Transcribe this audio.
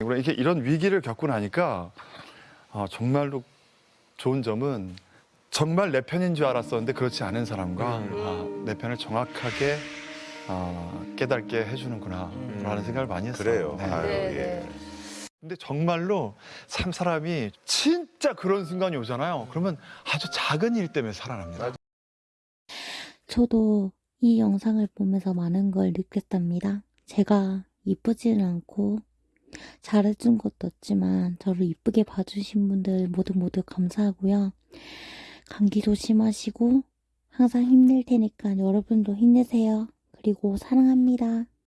이렇게 이런 위기를 겪고 나니까 아, 정말로 좋은 점은 정말 내 편인 줄 알았었는데 그렇지 않은 사람과 음. 아, 내 편을 정확하게 아, 깨닫게 해주는구나 라는 생각을 많이 했어요. 그래요. 네. 아유, 네, 예. 네. 근데 정말로 참 사람이 진짜 그런 순간이 오잖아요. 그러면 아주 작은 일 때문에 살아납니다. 저도 이 영상을 보면서 많은 걸 느꼈답니다. 제가 이쁘지는 않고 잘해준 것도 없지만 저를 이쁘게 봐주신 분들 모두 모두 감사하고요. 감기 조심하시고 항상 힘낼 테니까 여러분도 힘내세요. 그리고 사랑합니다.